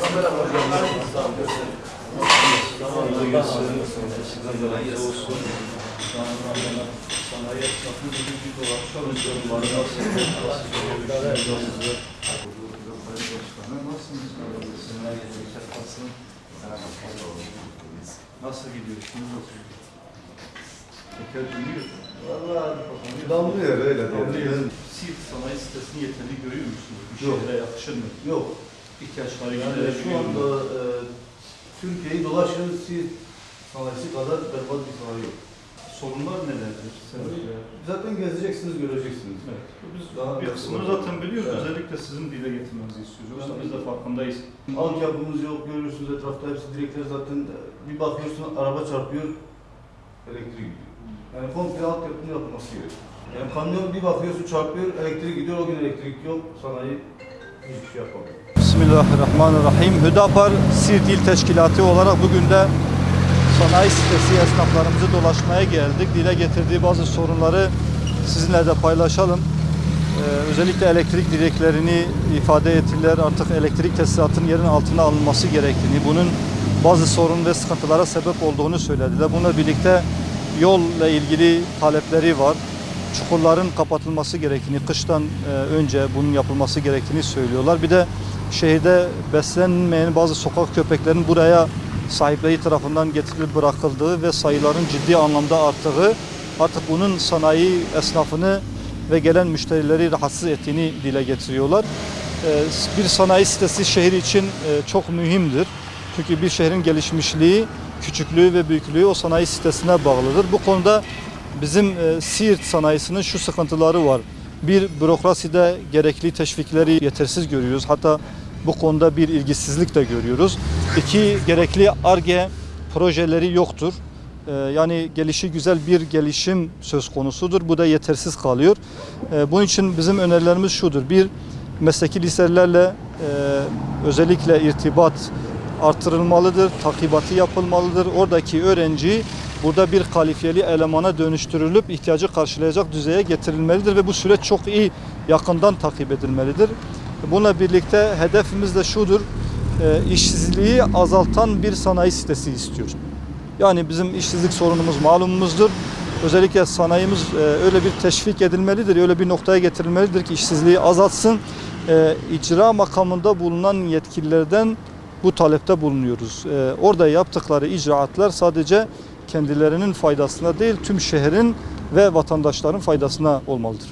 nasıl? Nasılsınız? Nasıl gidiyorsunuz? Teker dönüyor. Damlıyor öyle Damlıyor. Siirt sanayi sitesini yeterli görüyor musunuz? Yok. şehre yakışır mı? Yok. İhtiyaçları Yani şu anda e, Türkiye'yi dolaşın siz sanayisi kadar berbat bir sanayi yok. sorunlar nelerdir? Sebepler? Zaten gezeceksiniz, göreceksiniz. Evet. Biz Daha bir kısmını zaten biliyoruz. Evet. Özellikle sizin dile getirmenizi istiyoruz. Yoksa biz de farkındayız. Altyapımız yok, görüyorsunuz etrafta hepsi direkler zaten bir bakıyorsun araba çarpıyor, elektrik gidiyor. Yani komple altyapının yapılması gerekiyor. Yani kamyon bir bakıyorsun çarpıyor, elektrik gidiyor, o gün elektrik yok, sanayi hiçbir şey yapamıyor. Bismillahirrahmanirrahim. Hüdapar Siirt İl Teşkilatı olarak bugün de sanayi sitesi esnaflarımızı dolaşmaya geldik. Dile getirdiği bazı sorunları sizinle de paylaşalım. Ee, özellikle elektrik direklerini ifade ettiler. Artık elektrik tesisatının yerin altına alınması gerektiğini, bunun bazı sorun ve sıkıntılara sebep olduğunu söylediler. Bununla birlikte yolla ilgili talepleri var. Çukurların kapatılması gerektiğini, kıştan e, önce bunun yapılması gerektiğini söylüyorlar. Bir de şehirde beslenmeyen bazı sokak köpeklerin buraya sahipleri tarafından getirilip bırakıldığı ve sayıların ciddi anlamda arttığı, artık bunun sanayi esnafını ve gelen müşterileri rahatsız ettiğini dile getiriyorlar. Ee, Bir sanayi sitesi şehir için e, çok mühimdir. Çünkü bir şehrin gelişmişliği, küçüklüğü ve büyüklüğü o sanayi sitesine bağlıdır. Bu konuda bizim e, Siirt sanayisinin şu sıkıntıları var. Bir, bürokraside gerekli teşvikleri yetersiz görüyoruz. Hatta bu konuda bir ilgisizlik de görüyoruz. İki, gerekli ARGE projeleri yoktur. Ee, Yani gelişi güzel bir gelişim söz konusudur. Bu da yetersiz kalıyor. Ee, Bunun için bizim önerilerimiz şudur. Bir, mesleki liselerle e, özellikle irtibat artırılmalıdır, takibatı yapılmalıdır. Oradaki öğrenci burada bir kalifiyeli elemana dönüştürülüp ihtiyacı karşılayacak düzeye getirilmelidir ve bu süreç çok iyi yakından takip edilmelidir. Bununla birlikte hedefimiz de şudur, e, işsizliği azaltan bir sanayi sitesi istiyoruz. Yani bizim işsizlik sorunumuz malumumuzdur. Özellikle sanayimiz e, öyle bir teşvik edilmelidir, öyle bir noktaya getirilmelidir ki işsizliği azaltsın. E, icra makamında bulunan yetkililerden bu talepte bulunuyoruz. Orada yaptıkları icraatlar sadece kendilerinin faydasına değil, tüm şehrin ve vatandaşların faydasına olmalıdır.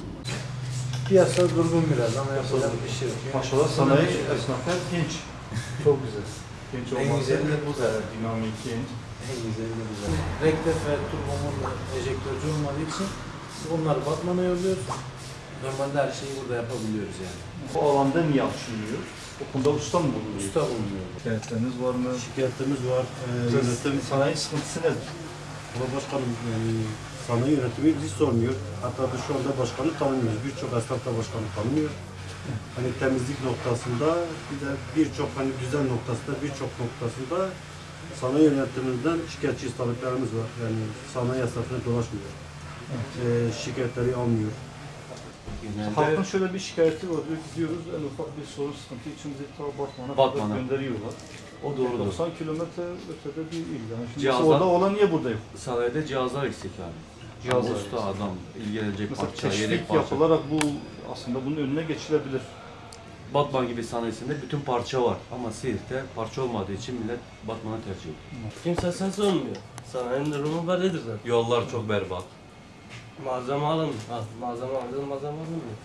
Piyasa durgun biraz ama yapacak bir şey yok. Maşallah sanayi esnafı hep genç. Çok güzel. Genç En güzeli de bu da. dinamik genç. En güzeli de güzel. Rektif ve turbomurla enjektörcü olmadığı için biz onları Batman'a yolluyoruz. Normalde her şeyi burada yapabiliyoruz yani. Bu alanda niye açılmıyor? O konuda usta mı bulunuyor? Usta bulunuyor. Şikayetleriniz var mı? Şikayetlerimiz var. Ee, yönetim, Sanayi sıkıntısı nedir? Baba Başkanım yani sanayi yönetimi bizi sormuyor. Hatta da şu anda başkanı tanımıyoruz. Birçok esnaf da başkanı tanımıyor. Hani temizlik noktasında bir de birçok hani düzen noktasında birçok noktasında sanayi yönetiminden şikayetçi taleplerimiz var. Yani sanayi esnafına dolaşmıyor. Ee, şikayetleri almıyor. Halkın şöyle bir şikayeti var. Diyoruz en ufak bir sorun sıkıntı için bizi ta Batman'a Batman'a. kadar gönderiyorlar. O doğrudur. 90 kilometre ötede bir il. Yani şimdi Cihazlar- orada olan niye burada yok? Sanayide cihazlar eksik abi. Cihazlar Usta adam, ilgilenecek Mesela parça, yedek teşvik parça. yapılarak bu aslında bunun önüne geçilebilir. Batman gibi sanayisinde bütün parça var. Ama Siirt'te parça olmadığı için millet Batman'a tercih ediyor. Kimse ses olmuyor. Sanayinin durumu böyledir zaten. Yollar çok berbat. Malzeme alın. Al, malzeme aldın, malzeme alınmıyor.